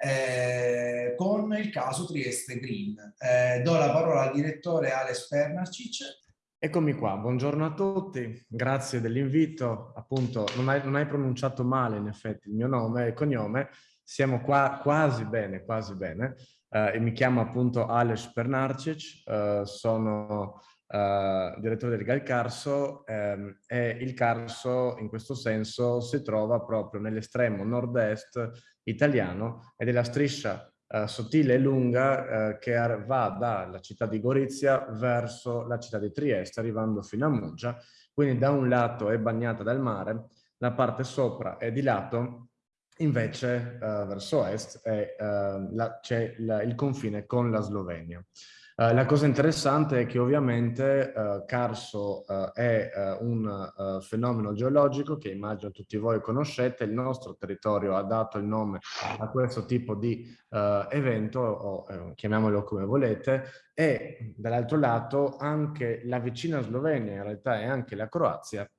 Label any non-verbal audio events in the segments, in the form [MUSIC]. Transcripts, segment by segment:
eh, con il caso Trieste Green. Eh, do la parola al direttore Alex Pernarcic. Eccomi qua, buongiorno a tutti, grazie dell'invito. Appunto, non hai, non hai, pronunciato male in effetti il mio nome e cognome, siamo qua quasi bene, quasi bene. Uh, e mi chiamo appunto Alex Pernarcic, uh, sono uh, direttore del GAL Carso um, e il Carso in questo senso si trova proprio nell'estremo nord-est italiano ed è la striscia uh, sottile e lunga uh, che va dalla città di Gorizia verso la città di Trieste, arrivando fino a Muggia. Quindi da un lato è bagnata dal mare, la parte sopra è di lato, invece uh, verso est c'è il confine con la Slovenia. Uh, la cosa interessante è che ovviamente uh, Carso uh, è un fenomeno geologico che immagino tutti voi conoscete, il nostro territorio ha dato il nome a questo tipo di evento, o chiamiamolo come volete, e dall'altro lato anche la vicina Slovenia in realtà e anche la Croazia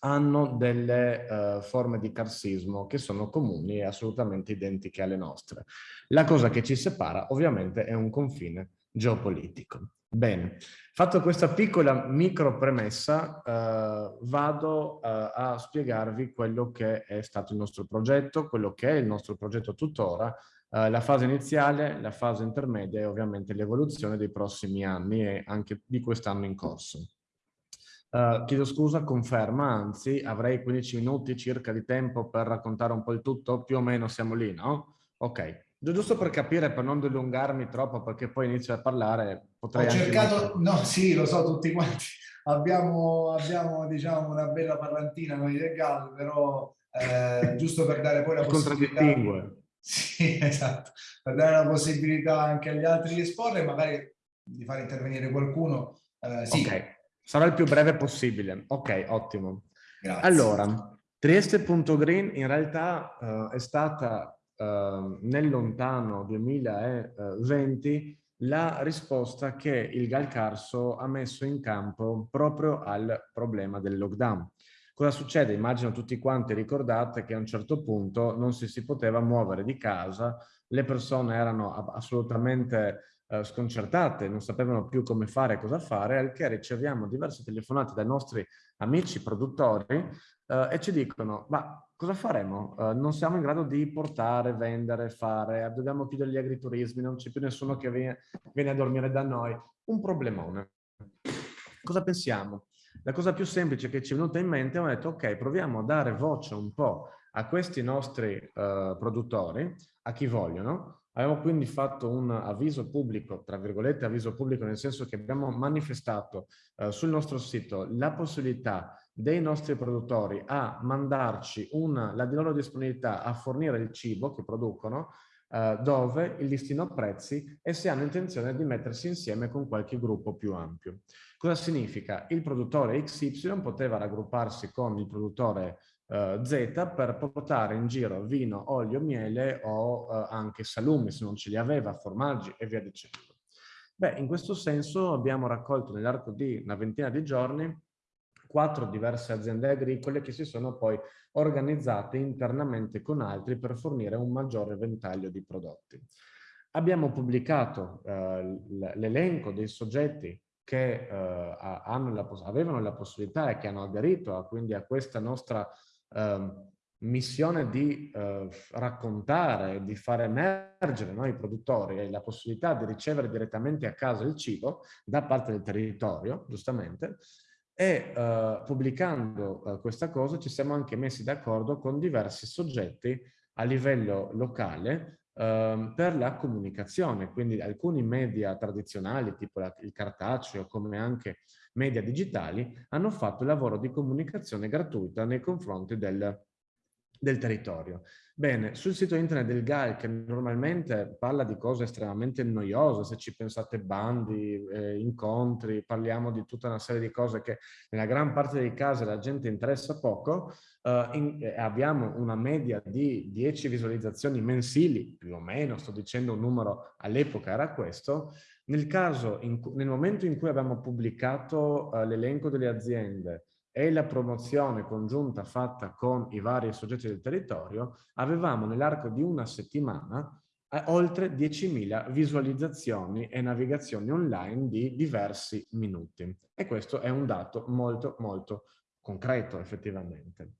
hanno delle forme di carsismo che sono comuni e assolutamente identiche alle nostre. La cosa che ci separa ovviamente è un confine geopolitico. Bene, fatto questa piccola micro premessa, eh, vado eh, a spiegarvi quello che è stato il nostro progetto, quello che è il nostro progetto tuttora, eh, la fase iniziale, la fase intermedia e ovviamente l'evoluzione dei prossimi anni e anche di quest'anno in corso. Uh, chiedo scusa, conferma, anzi avrei 15 minuti circa di tempo per raccontare un po' il tutto, più o meno siamo lì, no? Ok, Giusto per capire, per non dilungarmi troppo, perché poi inizio a parlare, potrei Ho cercato, no sì, lo so, tutti quanti, [LAUGHS] abbiamo, abbiamo diciamo una bella parlantina noi del GAL, però eh, giusto per dare poi la possibilità... Sì, [LAUGHS] esatto, per dare la possibilità anche agli altri di esporre, magari di far intervenire qualcuno. Eh, sì. Ok, sarà il più breve possibile. Ok, ottimo. Grazie. Allora, Trieste.green in realtà uh, è stata Ehm, nel lontano 2020 la risposta che il Galcarso ha messo in campo proprio al problema del lockdown. Cosa succede? Immagino tutti quanti ricordate che a un certo punto non si, si poteva muovere di casa, le persone erano assolutamente eh, sconcertate, non sapevano più come fare e cosa fare, al che riceviamo diverse telefonate dai nostri amici produttori eh, e ci dicono, ma cosa faremo? Uh, non siamo in grado di portare, vendere, fare, dobbiamo chiudere gli agriturismi, non c'è più nessuno che viene, viene a dormire da noi. Un problemone. Cosa pensiamo? La cosa più semplice che ci è venuta in mente, ho detto, ok, proviamo a dare voce un po' a questi nostri uh, produttori, a chi vogliono. Abbiamo quindi fatto un avviso pubblico, tra virgolette avviso pubblico, nel senso che abbiamo manifestato uh, sul nostro sito la possibilità dei nostri produttori a mandarci una, la loro disponibilità a fornire il cibo che producono, eh, dove il listino prezzi e se hanno intenzione di mettersi insieme con qualche gruppo più ampio. Cosa significa? Il produttore XY poteva raggrupparsi con il produttore eh, Z per portare in giro vino, olio, miele o eh, anche salumi se non ce li aveva, formaggi e via dicendo. Beh, in questo senso abbiamo raccolto nell'arco di una ventina di giorni quattro diverse aziende agricole che si sono poi organizzate internamente con altri per fornire un maggiore ventaglio di prodotti. Abbiamo pubblicato eh, l'elenco dei soggetti che eh, la, avevano la possibilità e che hanno aderito a, quindi a questa nostra eh, missione di eh, raccontare, di far emergere noi produttori e la possibilità di ricevere direttamente a casa il cibo da parte del territorio, giustamente, e uh, pubblicando uh, questa cosa ci siamo anche messi d'accordo con diversi soggetti a livello locale uh, per la comunicazione, quindi alcuni media tradizionali tipo la, il cartaceo come anche media digitali hanno fatto il lavoro di comunicazione gratuita nei confronti del, del territorio. Bene, sul sito internet del GAL, che normalmente parla di cose estremamente noiose, se ci pensate bandi, eh, incontri, parliamo di tutta una serie di cose che nella gran parte dei casi la gente interessa poco, eh, in, eh, abbiamo una media di 10 visualizzazioni mensili, più o meno, sto dicendo un numero, all'epoca era questo, nel, caso, in, nel momento in cui abbiamo pubblicato eh, l'elenco delle aziende, e la promozione congiunta fatta con i vari soggetti del territorio, avevamo nell'arco di una settimana oltre 10.000 visualizzazioni e navigazioni online di diversi minuti. E questo è un dato molto, molto concreto effettivamente.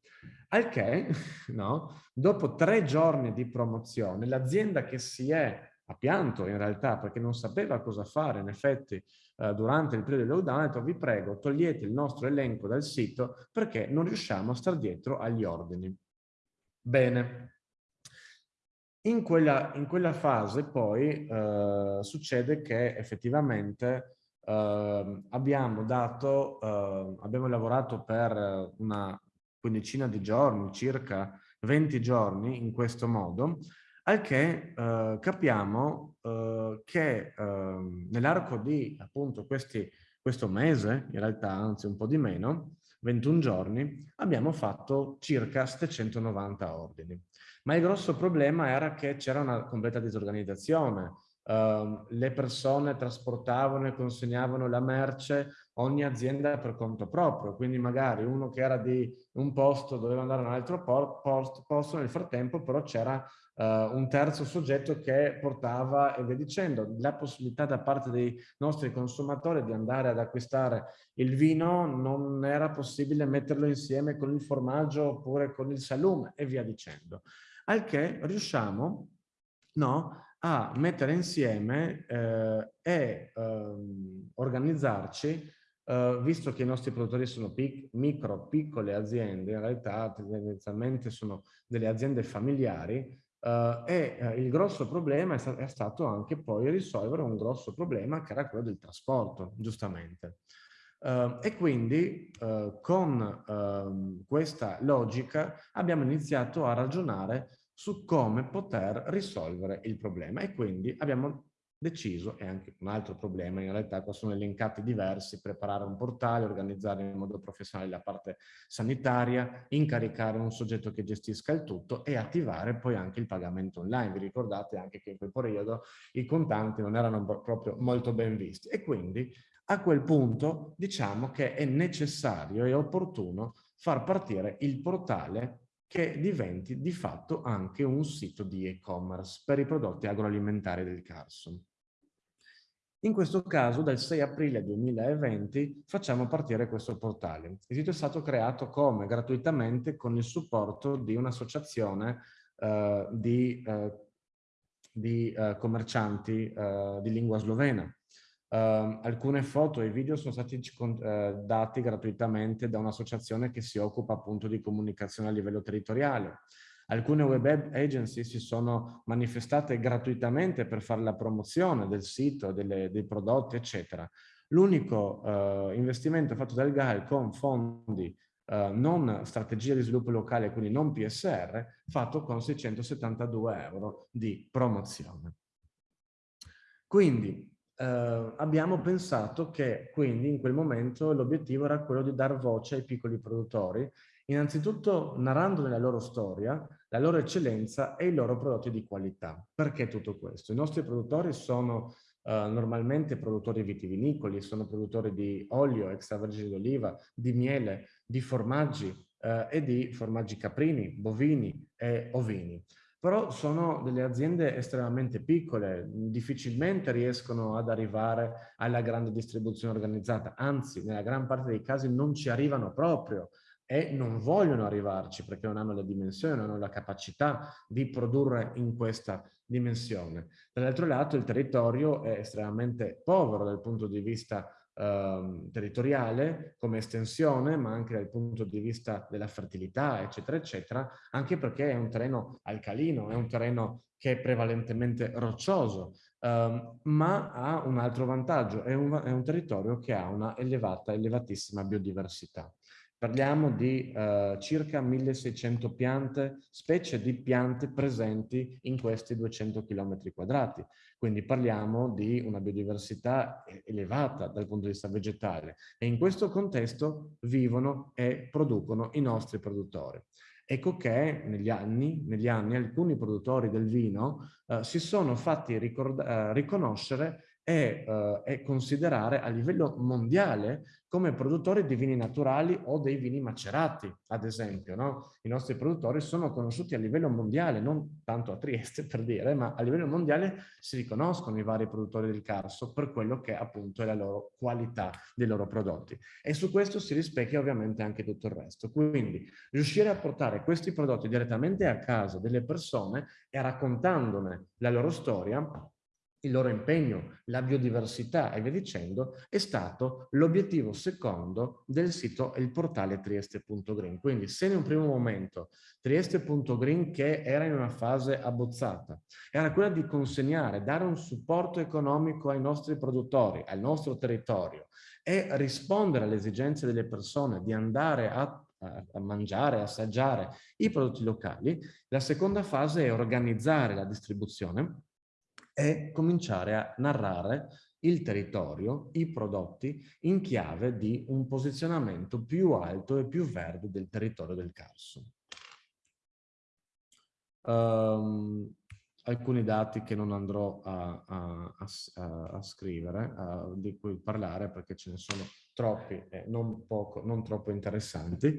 Al che, [LAUGHS] no, dopo tre giorni di promozione, l'azienda che si è a pianto in realtà perché non sapeva cosa fare in effetti eh, durante il periodo di lockdown, ha detto vi prego togliete il nostro elenco dal sito perché non riusciamo a star dietro agli ordini. Bene. In quella, in quella fase poi eh, succede che effettivamente eh, abbiamo dato, eh, abbiamo lavorato per una quindicina di giorni, circa 20 giorni in questo modo, al che eh, capiamo eh, che eh, nell'arco di appunto questi, questo mese, in realtà anzi un po' di meno, 21 giorni, abbiamo fatto circa 790 ordini. Ma il grosso problema era che c'era una completa disorganizzazione. Uh, le persone trasportavano e consegnavano la merce ogni azienda per conto proprio, quindi magari uno che era di un posto doveva andare a un altro posto nel frattempo però c'era uh, un terzo soggetto che portava e via dicendo. La possibilità da parte dei nostri consumatori di andare ad acquistare il vino non era possibile metterlo insieme con il formaggio oppure con il salume e via dicendo. Al che riusciamo no, a mettere insieme eh, e ehm, organizzarci Uh, visto che i nostri produttori sono pic micro, piccole aziende, in realtà tendenzialmente sono delle aziende familiari, Uh, e uh, il grosso problema è, sta è, stato anche poi risolvere un grosso problema che era quello del trasporto, giustamente. Uh, e quindi con ehm, questa logica abbiamo iniziato a ragionare su come poter risolvere il problema e quindi abbiamo deciso, e anche un altro problema, in realtà qua sono elencati diversi, preparare un portale, organizzare in modo professionale la parte sanitaria, incaricare un soggetto che gestisca il tutto e attivare poi anche il pagamento online. Vi ricordate anche che in quel periodo i contanti non erano proprio molto ben visti e quindi a quel punto diciamo che è necessario e opportuno far partire il portale che diventi di fatto anche un sito di e-commerce per i prodotti agroalimentari del Carson. In questo caso, dal 6 aprile 2020, facciamo partire questo portale. Il sito è stato creato come? Gratuitamente con il supporto di un'associazione eh, di, eh, di eh, commercianti eh, di lingua slovena. Uh, alcune foto e video sono stati uh, dati gratuitamente da un'associazione che si occupa appunto di comunicazione a livello territoriale. Alcune web agency si sono manifestate gratuitamente per fare la promozione del sito, delle, dei prodotti, eccetera. L'unico uh, investimento fatto dal GAL con fondi non strategia di sviluppo locale, quindi non PSR, fatto con 672 euro di promozione. Quindi eh, abbiamo pensato che quindi in quel momento l'obiettivo era quello di dar voce ai piccoli produttori, innanzitutto narrando nella loro storia, la loro eccellenza e i loro prodotti di qualità. Perché tutto questo? I nostri produttori sono eh, normalmente produttori vitivinicoli, sono produttori di olio extravergine d'oliva, di miele, di formaggi eh, e di formaggi caprini, bovini e ovini però sono delle aziende estremamente piccole, difficilmente riescono ad arrivare alla grande distribuzione organizzata, anzi nella gran parte dei casi non ci arrivano proprio e non vogliono arrivarci perché non hanno le dimensioni, non hanno la capacità di produrre in questa dimensione. Dall'altro lato il territorio è estremamente povero dal punto di vista eh, territoriale come estensione, ma anche dal punto di vista della fertilità, eccetera, eccetera, anche perché è un terreno alcalino, è un terreno che è prevalentemente roccioso, ehm, ma ha un altro vantaggio, è un, è un territorio che ha una elevata, elevatissima biodiversità. Parliamo di uh, circa 1600 piante, specie di piante presenti in questi 200 km quadrati. Quindi parliamo di una biodiversità elevata dal punto di vista vegetale e in questo contesto vivono e producono i nostri produttori. Ecco che negli anni, negli anni alcuni produttori del vino uh, si sono fatti uh, riconoscere e, uh, e considerare a livello mondiale come produttori di vini naturali o dei vini macerati, ad esempio. No? I nostri produttori sono conosciuti a livello mondiale, non tanto a Trieste per dire, ma a livello mondiale si riconoscono i vari produttori del Carso per quello che appunto è la loro qualità dei loro prodotti. E su questo si rispecchia ovviamente anche tutto il resto. Quindi riuscire a portare questi prodotti direttamente a casa delle persone e raccontandone la loro storia il loro impegno, la biodiversità e via dicendo, è stato l'obiettivo secondo del sito il portale trieste.green. Quindi se in un primo momento trieste.green, che era in una fase abbozzata, era quella di consegnare, dare un supporto economico ai nostri produttori, al nostro territorio e rispondere alle esigenze delle persone di andare a a mangiare, assaggiare i prodotti locali, la seconda fase è organizzare la distribuzione è cominciare a narrare il territorio, i prodotti, in chiave di un posizionamento più alto e più verde del territorio del Carso. Um, alcuni dati che non andrò a, a, a, a scrivere, di cui parlare perché ce ne sono troppi e non, poco, non troppo interessanti.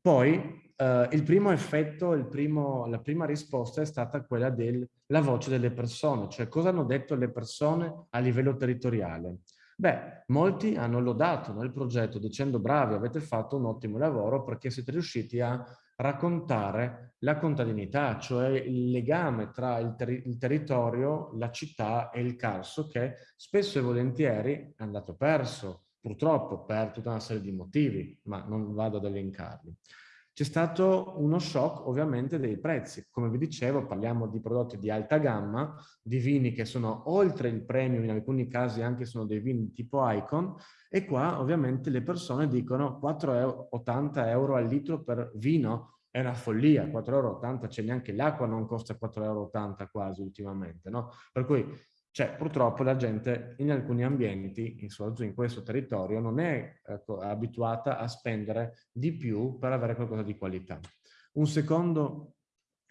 Poi eh, il primo effetto, il primo, la prima risposta è stata quella della voce delle persone, cioè cosa hanno detto le persone a livello territoriale. Beh, molti hanno lodato nel progetto dicendo bravi, avete fatto un ottimo lavoro perché siete riusciti a raccontare la contadinità, cioè il legame tra il, ter il, territorio, la città e il Carso che spesso e volentieri è andato perso, purtroppo per tutta una serie di motivi, ma non vado ad elencarli. C'è stato uno shock ovviamente dei prezzi. Come vi dicevo parliamo di prodotti di alta gamma, di vini che sono oltre il premium, in alcuni casi anche sono dei vini tipo Icon e qua ovviamente le persone dicono 4,80 euro al litro per vino è una follia, 4,80 euro, c'è neanche l'acqua non costa 4,80 euro quasi ultimamente, no? Per cui cioè, purtroppo la gente in alcuni ambienti, in, in questo territorio, non è ecco, abituata a spendere di più per avere qualcosa di qualità. Un secondo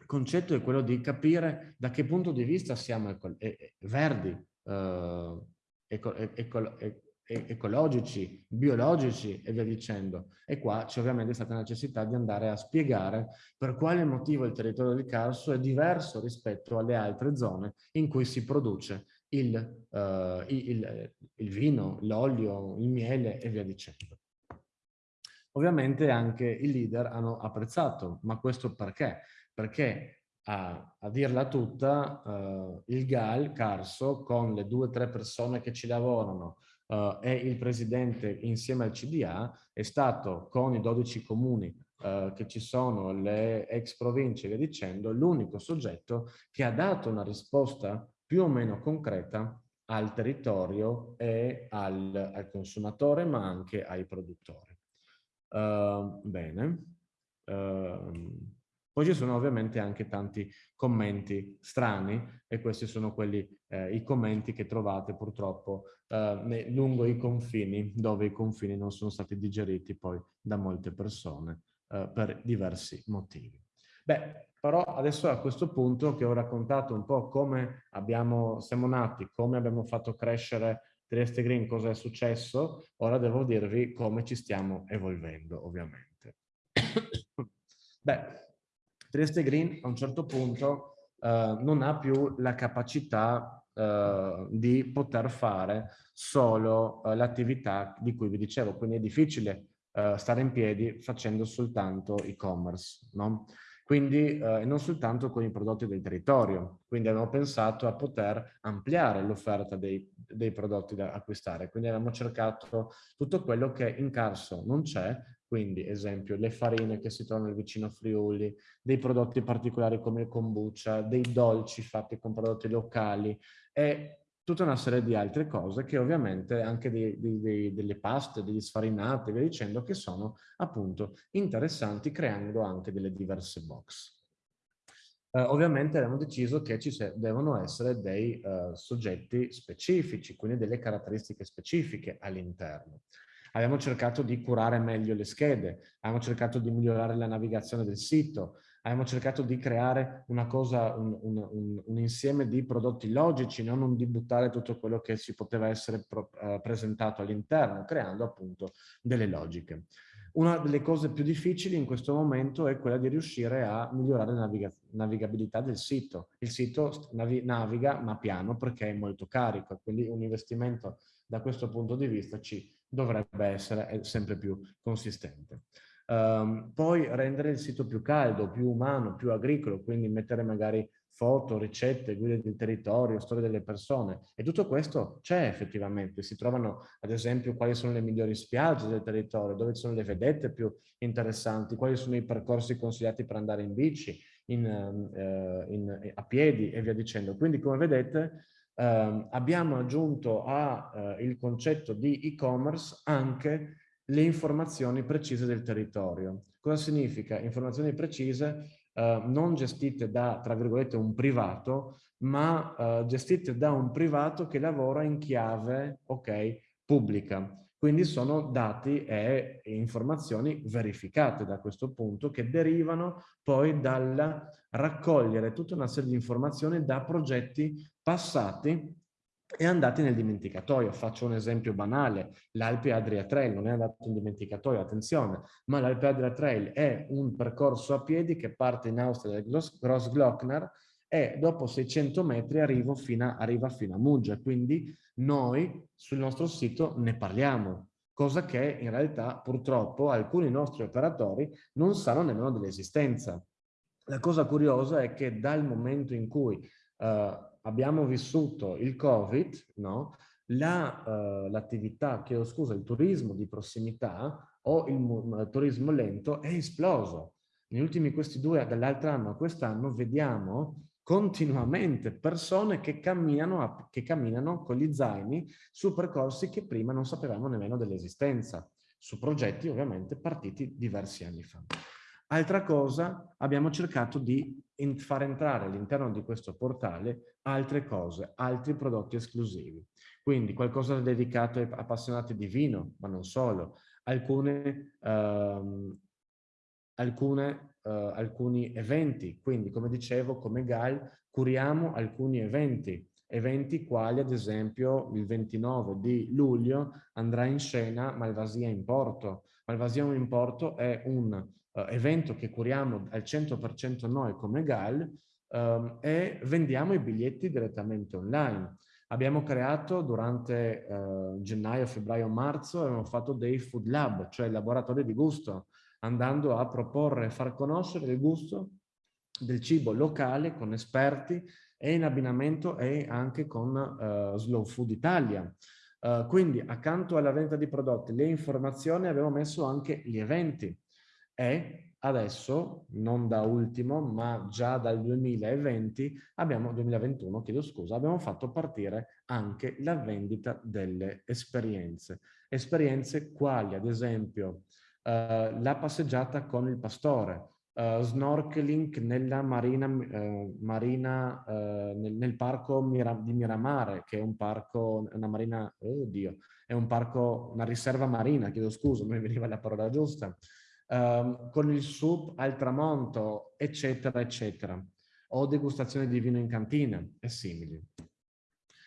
concetto è quello di capire da che punto di vista siamo eco verdi, eh, eco eco ecologici, biologici e via dicendo. E qua c'è ovviamente stata la necessità di andare a spiegare per quale motivo il territorio del Carso è diverso rispetto alle altre zone in cui si produce il, uh, il, il vino, l'olio, il miele e via dicendo. Ovviamente anche i leader hanno apprezzato, ma questo perché? Perché a, a dirla tutta, uh, il GAL, Carso, con le due o tre persone che ci lavorano uh, e il presidente insieme al CDA, è stato con i 12 comuni uh, che ci sono, le ex province e via dicendo, l'unico soggetto che ha dato una risposta più o meno concreta al territorio e al, al consumatore, ma anche ai produttori. Uh, bene. Uh, poi ci sono ovviamente anche tanti commenti strani e questi sono quelli, eh, i commenti che trovate purtroppo eh, lungo i confini, dove i confini non sono stati digeriti poi da molte persone eh, per diversi motivi. Beh, però adesso a questo punto che ho raccontato un po' come abbiamo, siamo nati, come abbiamo fatto crescere Trieste Green, cosa è successo, ora devo dirvi come ci stiamo evolvendo, ovviamente. [COUGHS] Beh, Trieste Green a un certo punto eh, non ha più la capacità eh, di poter fare solo eh, l'attività di cui vi dicevo, quindi è difficile eh, stare in piedi facendo soltanto e-commerce, no? Quindi eh, non soltanto con i prodotti del territorio. Quindi abbiamo pensato a poter ampliare l'offerta dei, dei, prodotti da acquistare. Quindi abbiamo cercato tutto quello che in Carso non c'è, quindi esempio le farine che si trovano vicino Friuli, dei prodotti particolari come il kombucha, dei dolci fatti con prodotti locali e tutta una serie di altre cose che ovviamente anche dei, dei, delle paste, degli sfarinati, via dicendo, che sono appunto interessanti creando anche delle diverse box. Uh, ovviamente abbiamo deciso che ci devono essere dei uh, soggetti specifici, quindi delle caratteristiche specifiche all'interno. Abbiamo cercato di curare meglio le schede, abbiamo cercato di migliorare la navigazione del sito, abbiamo cercato di creare una cosa, un, un, un, un, insieme di prodotti logici, non di buttare tutto quello che si poteva essere pro, uh, presentato all'interno, creando appunto delle logiche. Una delle cose più difficili in questo momento è quella di riuscire a migliorare la naviga navigabilità del sito. Il sito navi naviga ma piano perché è molto carico, quindi un investimento da questo punto di vista ci dovrebbe essere sempre più consistente. Um, poi rendere il sito più caldo, più umano, più agricolo, quindi mettere magari foto, ricette, guide del territorio, storie delle persone. E tutto questo c'è effettivamente. Si trovano, ad esempio, quali sono le migliori spiagge del territorio, dove sono le vedette più interessanti, quali sono i percorsi consigliati per andare in bici, in, uh, in, a piedi e via dicendo. Quindi, come vedete, uh, abbiamo aggiunto al uh, concetto di e-commerce anche le informazioni precise del territorio. Cosa significa? Informazioni precise eh, non gestite da, tra virgolette, un privato, ma eh, gestite da un privato che lavora in chiave, ok, pubblica. Quindi sono dati e informazioni verificate da questo punto che derivano poi dal raccogliere tutta una serie di informazioni da progetti passati e andati nel dimenticatoio. Faccio un esempio banale, l'Alpe Adria Trail non è andato in dimenticatoio, attenzione, ma l'Alpe Adria Trail è un percorso a piedi che parte in Austria dal Grossglockner e dopo 600 metri fino a, arriva fino a Muggia, quindi noi sul nostro sito ne parliamo, cosa che in realtà purtroppo alcuni nostri operatori non sanno nemmeno dell'esistenza. La cosa curiosa è che dal momento in cui uh, abbiamo vissuto il Covid, no? l'attività, la, uh, chiedo scusa, il turismo di prossimità o il, turismo lento è esploso. Negli ultimi questi due, dall'altro anno a quest'anno, vediamo continuamente persone che camminano, che camminano con gli zaini su percorsi che prima non sapevamo nemmeno dell'esistenza, su progetti ovviamente partiti diversi anni fa. Altra cosa, abbiamo cercato di far entrare all'interno di questo portale altre cose, altri prodotti esclusivi. Quindi qualcosa dedicato ai appassionati di vino, ma non solo, alcune, ehm, alcune, eh, alcuni eventi. Quindi, come dicevo, come GAL curiamo alcuni eventi, eventi quali ad esempio il 29 di luglio andrà in scena Malvasia in Porto. Malvasia in Porto è un uh, evento che curiamo al 100% noi come GAL um, e vendiamo i biglietti direttamente online. Abbiamo creato durante uh, gennaio, febbraio, marzo, abbiamo fatto dei food lab, cioè laboratori di gusto, andando a proporre e far conoscere il gusto del cibo locale con esperti e in abbinamento e anche con uh, Slow Food Italia. Uh, quindi accanto alla vendita di prodotti, le informazioni abbiamo messo anche gli eventi e adesso, non da ultimo, ma già dal 2020, abbiamo, 2021, chiedo scusa, abbiamo fatto partire anche la vendita delle esperienze. Esperienze quali, ad esempio, eh, la passeggiata con il pastore, Uh, snorkeling nella marina, uh, marina uh, nel, nel, parco Mira, di Miramare, che è un parco, una marina, oddio, è un parco, una riserva marina, chiedo scusa, non mi veniva la parola giusta, um, con il soup al tramonto, eccetera, eccetera, o degustazione di vino in cantina e simili.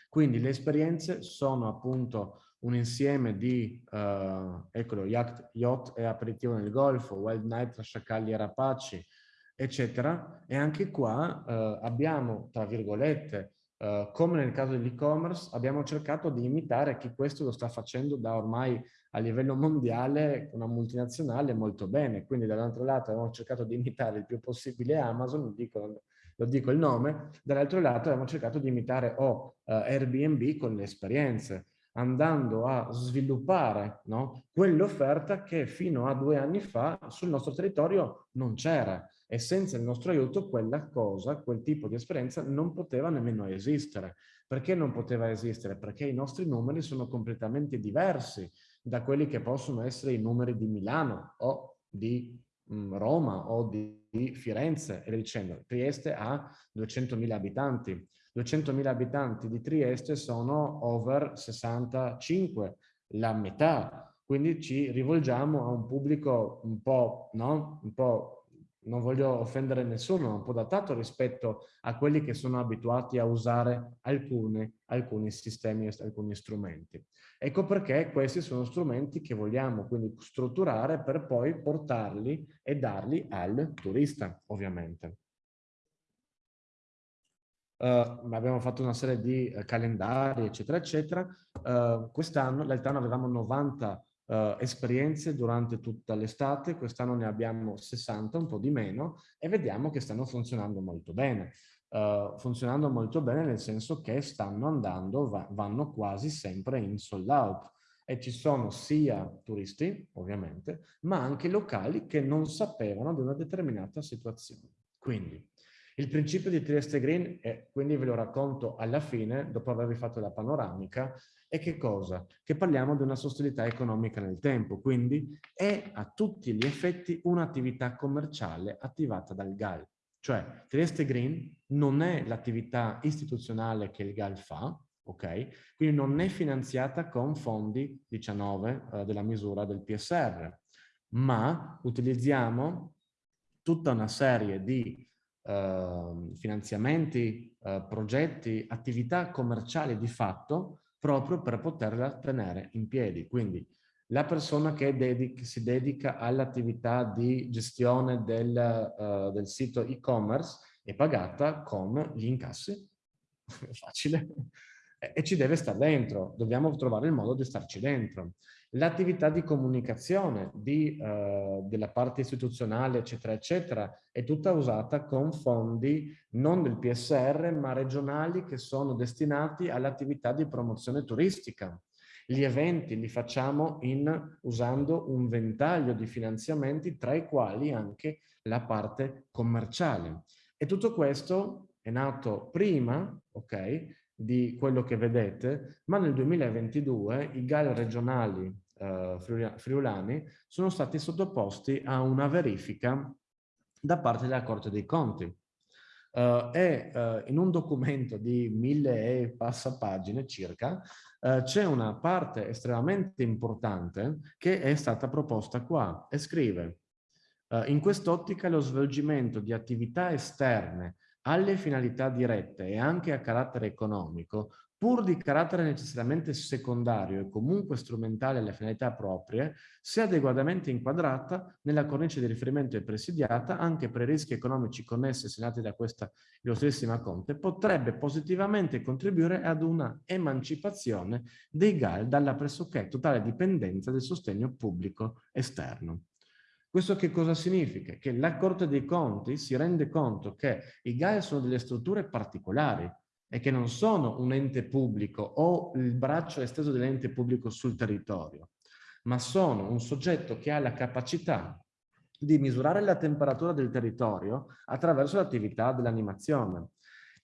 Quindi le esperienze sono appunto un insieme di, uh, eccolo, yacht, yacht e aperitivo nel Golfo, Wild Night tra sciacalli e rapaci, eccetera. E anche qua uh, abbiamo, tra virgolette, uh, come nel caso dell'e-commerce, abbiamo cercato di imitare chi questo lo sta facendo da ormai a livello mondiale una multinazionale molto bene. Quindi dall'altro lato abbiamo cercato di imitare il più possibile Amazon, lo dico, lo dico il nome, dall'altro lato abbiamo cercato di imitare o oh, uh, Airbnb con le esperienze, andando a sviluppare no, quell'offerta che fino a due anni fa sul nostro territorio non c'era e senza il nostro aiuto quella cosa, quel tipo di esperienza non poteva nemmeno esistere. Perché non poteva esistere? Perché i nostri numeri sono completamente diversi da quelli che possono essere i numeri di Milano o di mm, Roma o di, Firenze e dicendo. Trieste ha 200.000 abitanti. 200.000 abitanti di Trieste sono over 65, la metà. Quindi ci rivolgiamo a un pubblico un po', no? un po non voglio offendere nessuno, un po' datato rispetto a quelli che sono abituati a usare alcune, alcuni sistemi alcuni strumenti. Ecco perché questi sono strumenti che vogliamo quindi strutturare per poi portarli e darli al turista, ovviamente. Uh, abbiamo fatto una serie di uh, calendari, eccetera, eccetera. Uh, Quest'anno, l'altro anno avevamo 90 uh, esperienze durante tutta l'estate, quest'anno ne abbiamo 60, un po' di meno, e vediamo che stanno funzionando molto bene. Uh, funzionando molto bene nel senso che stanno andando, va, vanno quasi sempre in sold out e ci sono sia turisti, ovviamente, ma anche locali che non sapevano di una determinata situazione. Quindi, il principio di Trieste Green, e quindi ve lo racconto alla fine, dopo avervi fatto la panoramica, è che cosa? Che parliamo di una sostenibilità economica nel tempo, quindi è a tutti gli effetti un'attività commerciale attivata dal GAL. Cioè Trieste Green non è l'attività istituzionale che il GAL fa, ok? Quindi non è finanziata con fondi 19 eh, della misura del PSR, ma utilizziamo tutta una serie di eh, finanziamenti, eh, progetti, attività commerciali di fatto proprio per poterla tenere in piedi. Quindi la persona che dedica, si dedica all'attività di gestione del, uh, del sito e-commerce è pagata con gli incassi, [LAUGHS] facile, e ci deve stare dentro, dobbiamo trovare il modo di starci dentro. L'attività di comunicazione di, uh, della parte istituzionale, eccetera, eccetera, è tutta usata con fondi non del PSR, ma regionali che sono destinati all'attività di promozione turistica. Gli eventi li facciamo in, usando un ventaglio di finanziamenti, tra i quali anche la parte commerciale. E tutto questo è nato prima, ok, di quello che vedete, ma nel 2022 i GAL regionali eh, friulani sono stati sottoposti a una verifica da parte della Corte dei Conti. Uh, e uh, in un documento di mille e passa pagine circa uh, c'è una parte estremamente importante che è stata proposta qua e scrive in quest'ottica lo svolgimento di attività esterne alle finalità dirette e anche a carattere economico, pur di carattere necessariamente secondario e comunque strumentale alle finalità proprie, sia adeguatamente inquadrata nella cornice di riferimento e presidiata anche per i rischi economici connessi e segnati da questa illustrissima Conte, potrebbe positivamente contribuire ad una emancipazione dei GAL dalla pressoché totale dipendenza del sostegno pubblico esterno. Questo che cosa significa? Che la Corte dei Conti si rende conto che i GAE sono delle strutture particolari e che non sono un ente pubblico o il braccio esteso dell'ente pubblico sul territorio, ma sono un soggetto che ha la capacità di misurare la temperatura del territorio attraverso l'attività dell'animazione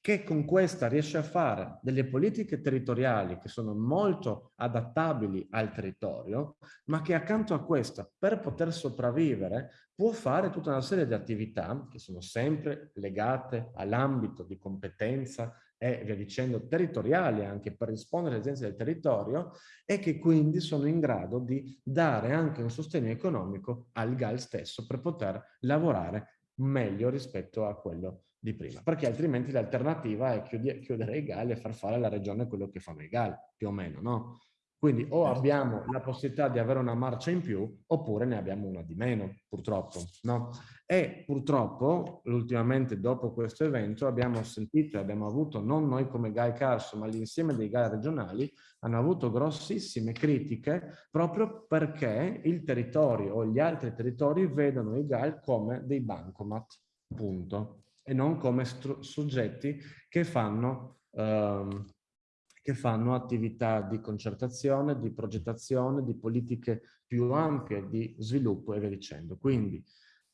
che con questa riesce a fare delle politiche territoriali che sono molto adattabili al territorio, ma che accanto a questa, per poter sopravvivere, può fare tutta una serie di attività che sono sempre legate all'ambito di competenza e via dicendo territoriali anche per rispondere alle esigenze del territorio e che quindi sono in grado di dare anche un sostegno economico al GAL stesso per poter lavorare meglio rispetto a quello di prima, perché altrimenti l'alternativa è chiudere i GAL e far fare alla regione quello che fanno i GAL, più o meno, no? Quindi o certo. abbiamo la possibilità di avere una marcia in più oppure ne abbiamo una di meno, purtroppo. No? E purtroppo, ultimamente dopo questo evento, abbiamo sentito e abbiamo avuto, non noi come GAI Carso, ma l'insieme dei GAI regionali, hanno avuto grossissime critiche proprio perché il territorio o gli altri territori vedono i GAI come dei bancomat, punto e non come soggetti che fanno, ehm, che fanno attività di concertazione, di progettazione, di politiche più ampie di sviluppo e via dicendo. Quindi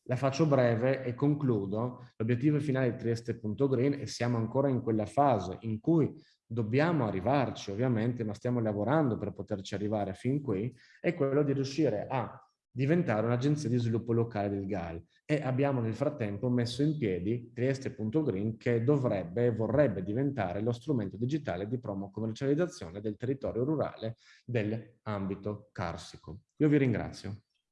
la faccio breve e concludo. L'obiettivo finale di Trieste.green e siamo ancora in quella fase in cui dobbiamo arrivarci ovviamente, ma stiamo lavorando per poterci arrivare fin qui, è quello di riuscire a diventare un'agenzia di sviluppo locale del GAL e abbiamo nel frattempo messo in piedi Trieste.green che dovrebbe e vorrebbe diventare lo strumento digitale di promo commercializzazione del territorio rurale dell'ambito carsico. Io vi ringrazio.